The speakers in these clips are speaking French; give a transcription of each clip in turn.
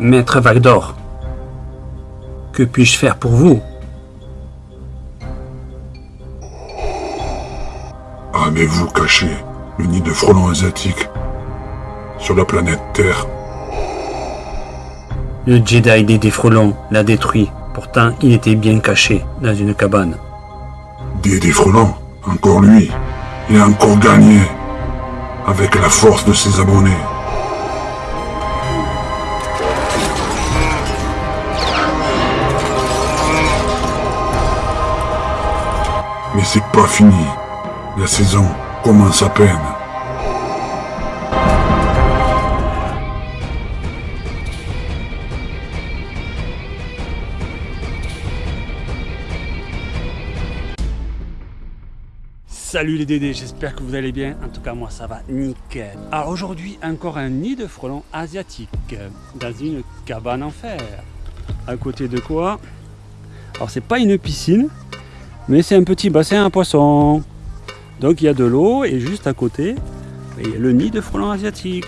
Maître Valdor, que puis-je faire pour vous? Avez-vous caché le nid de frelons asiatiques sur la planète Terre? Le Jedi des défrelons l'a détruit. Pourtant, il était bien caché dans une cabane. Des défrelons Encore lui Il a encore gagné avec la force de ses abonnés. Mais c'est pas fini. La saison commence à peine. Salut les Dédés, j'espère que vous allez bien. En tout cas, moi ça va nickel. Alors aujourd'hui, encore un nid de frelons asiatiques dans une cabane en fer. À côté de quoi? Alors c'est pas une piscine, mais c'est un petit bassin à poissons. Donc il y a de l'eau et juste à côté, il y a le nid de frelons asiatiques.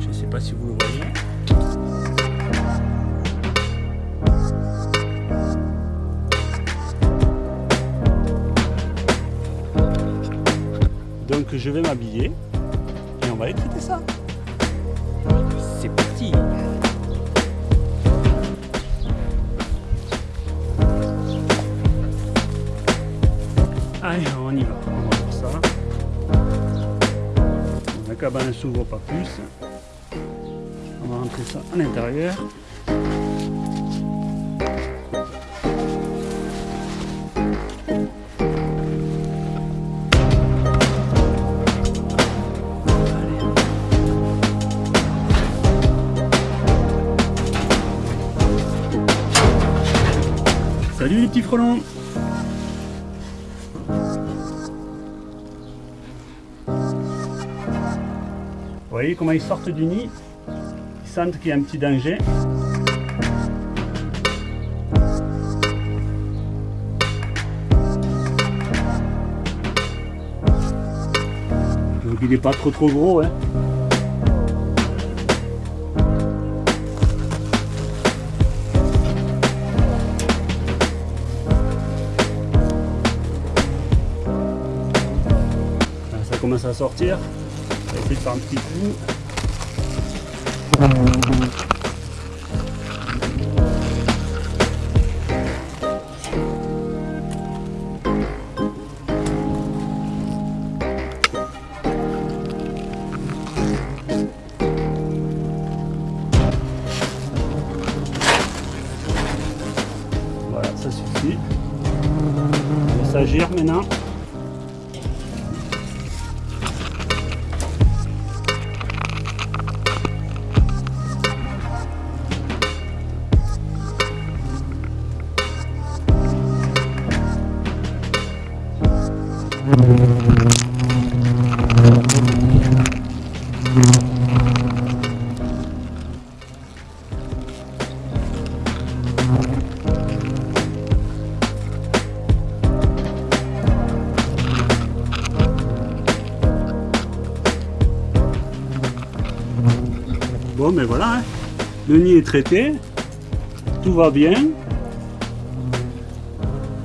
Je ne sais pas si vous le voyez. Donc je vais m'habiller et on va écouter ça. C'est parti Allez, on y va, on va voir ça. La cabane ne s'ouvre pas plus. On va rentrer ça à l'intérieur. Salut les petits frelons voyez comment ils sortent du nid Ils sentent qu'il y a un petit danger. Donc il n'est pas trop trop gros. Hein. Ça commence à sortir. On va essayer de faire un petit coup. Voilà, ça suffit. On laisse agir maintenant. Bon, mais voilà, hein. le nid est traité, tout va bien.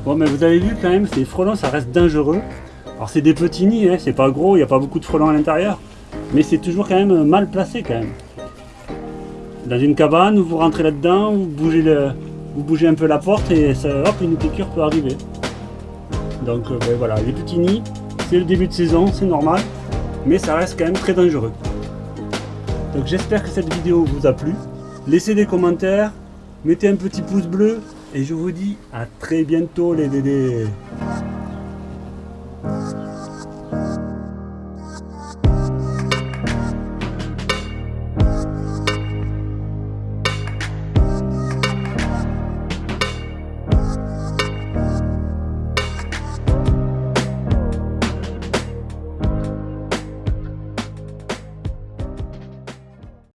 Bon, mais vous avez vu quand même, ces frelons, ça reste dangereux. Alors c'est des petits nids, hein, c'est pas gros, il n'y a pas beaucoup de frelons à l'intérieur, mais c'est toujours quand même mal placé quand même. Dans une cabane, vous rentrez là-dedans, vous bougez un peu la porte et ça, hop, une piqûre peut arriver. Donc euh, ben voilà, les petits nids, c'est le début de saison, c'est normal, mais ça reste quand même très dangereux. Donc j'espère que cette vidéo vous a plu. Laissez des commentaires, mettez un petit pouce bleu et je vous dis à très bientôt les dédés. Thank you.